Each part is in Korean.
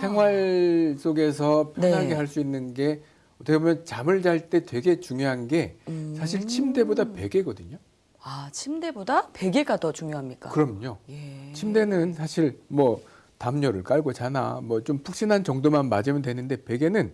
생활 속에서 편하게 네. 할수 있는 게 어떻게 보면 잠을 잘 때 되게 중요한 게 음. 사실 침대보다 베개거든요. 아, 침대보다 베개가 더 중요합니까? 그럼요. 예. 침대는 사실 뭐 담요를 깔고 자나 뭐 좀 푹신한 정도만 맞으면 되는데 베개는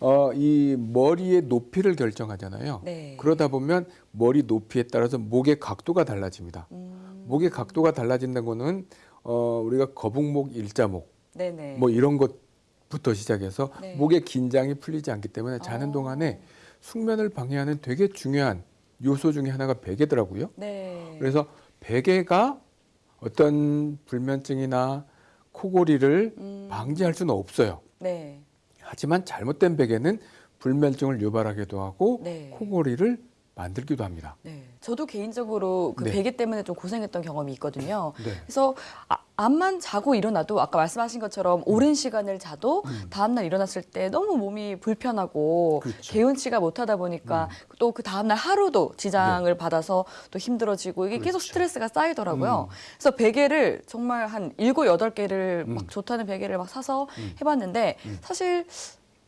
어 이 머리의 높이를 결정하잖아요. 네. 그러다 보면 머리 높이에 따라서 목의 각도가 달라집니다. 음. 목의 각도가 달라진다는 거는 어 우리가 거북목, 일자목 네네. 뭐 이런 것부터 시작해서 네. 목의 긴장이 풀리지 않기 때문에 자는 어. 동안에 숙면을 방해하는 되게 중요한 요소 중에 하나가 베개더라고요. 네. 그래서 베개가 어떤 불면증이나 코골이를 음. 방지할 수는 없어요. 네. 하지만 잘못된 베개는 불면증을 유발하기도 하고 네. 코골이를 만들기도 합니다. 네. 저도 개인적으로 그 네. 베개 때문에 좀 고생했던 경험이 있거든요. 네. 그래서 아, 잠만 자고 일어나도 아까 말씀하신 것처럼 오랜 시간을 자도 음. 다음날 일어났을 때 너무 몸이 불편하고 그렇죠. 개운치가 못하다 보니까 또그 다음날 하루도 지장을 받아서 또 힘들어지고 이게 계속 네. 그렇죠. 스트레스가 쌓이더라고요. 음. 그래서 베개를 정말 한 일곱 여덟 개를 음. 막 좋다는 베개를 막 사서 음. 해봤는데 음. 사실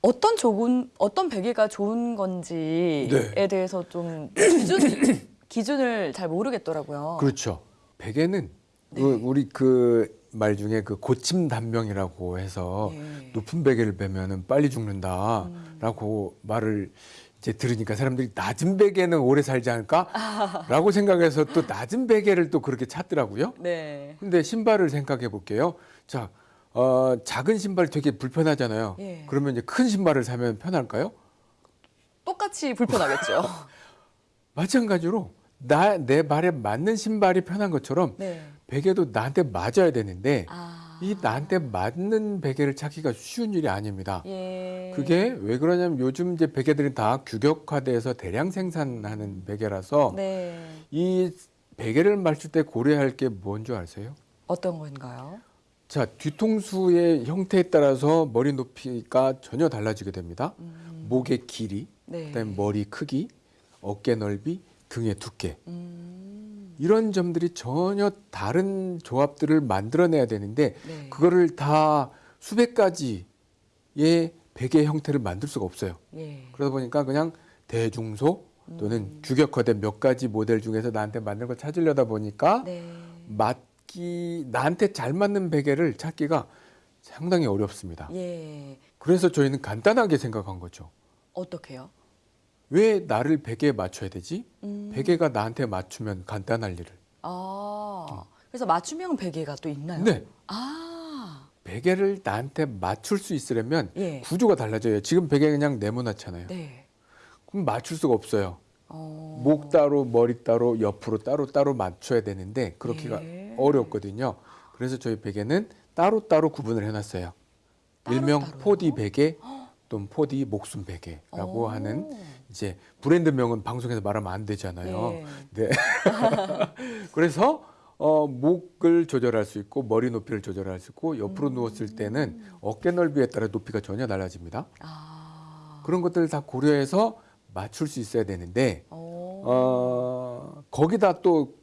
어떤 좋은 어떤 베개가 좋은 건지에 네. 대해서 좀 기준 기준을 잘 모르겠더라고요. 그렇죠. 베개는 네. 그 우리 그 말 중에 그 고침 단명이라고 해서 네. 높은 베개를 베면은 빨리 죽는다라고 말을 이제 들으니까 사람들이 낮은 베개는 오래 살지 않을까라고 생각해서 또 낮은 베개를 또 그렇게 찾더라고요. 네. 근데 신발을 생각해 볼게요. 자, 어, 작은 신발 되게 불편하잖아요. 예. 그러면 이제 큰 신발을 사면 편할까요? 똑같이 불편하겠죠. 마찬가지로 나 내 발에 맞는 신발이 편한 것처럼 네. 베개도 나한테 맞아야 되는데 아. 이 나한테 맞는 베개를 찾기가 쉬운 일이 아닙니다. 예. 그게 왜 그러냐면 요즘 이제 베개들이 다 규격화돼서 대량 생산하는 베개라서 네. 이 베개를 맞출 때 고려할 게 뭔 줄 아세요? 어떤 건가요? 자, 뒤통수의 형태에 따라서 머리 높이가 전혀 달라지게 됩니다. 음. 목의 길이, 네. 그다음에 머리 크기, 어깨 넓이, 등의 두께 음. 이런 점들이 전혀 다른 조합들을 만들어내야 되는데 네. 그거를 다 수백 가지의 베개 형태를 만들 수가 없어요. 예. 그러다 보니까 그냥 대중소 또는 음. 규격화된 몇 가지 모델 중에서 나한테 맞는 걸 찾으려다 보니까 네. 맞 기 나한테 잘 맞는 베개를 찾기가 상당히 어렵습니다. 예. 그래서 저희는 간단하게 생각한 거죠. 어떻게요? 왜 나를 베개에 맞춰야 되지? 음. 베개가 나한테 맞추면 간단할 일을. 아. 그래서 맞춤형 베개가 또 있나요? 네. 아. 베개를 나한테 맞출 수 있으려면 예. 구조가 달라져요. 지금 베개 그냥 네모나잖아요. 네. 그럼 맞출 수가 없어요. 어. 목 따로 머리 따로 옆으로 따로 따로 맞춰야 되는데 그렇기가 예. 어렵거든요. 그래서 저희 베개는 따로 따로 구분을 해놨어요. 따로 일명 따로요? 4D 베개 또는 4D 목숨 베개라고 오. 하는 이제 브랜드명은 방송에서 말하면 안 되잖아요. 예. 네. 그래서 어, 목을 조절할 수 있고 머리 높이를 조절할 수 있고 옆으로 음. 누웠을 때는 어깨 넓이에 따라 높이가 전혀 달라집니다. 아. 그런 것들을 다 고려해서 맞출 수 있어야 되는데 어. 어, 거기다 또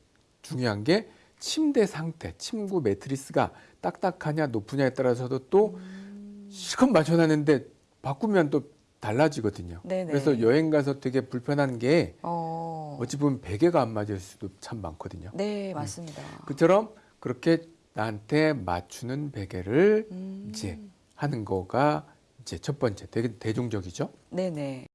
중요한 게 침대 상태, 침구 매트리스가 딱딱하냐 높으냐에 따라서도 또 음. 실컷 맞춰놨는데 바꾸면 또 달라지거든요. 네네. 그래서 여행 가서 되게 불편한 게 어. 어찌 보면 베개가 안 맞을 수도 참 많거든요. 네, 맞습니다. 그처럼 그렇게 나한테 맞추는 베개를 음. 이제 하는 거가 이제 첫 번째 되게 대중적이죠. 네네.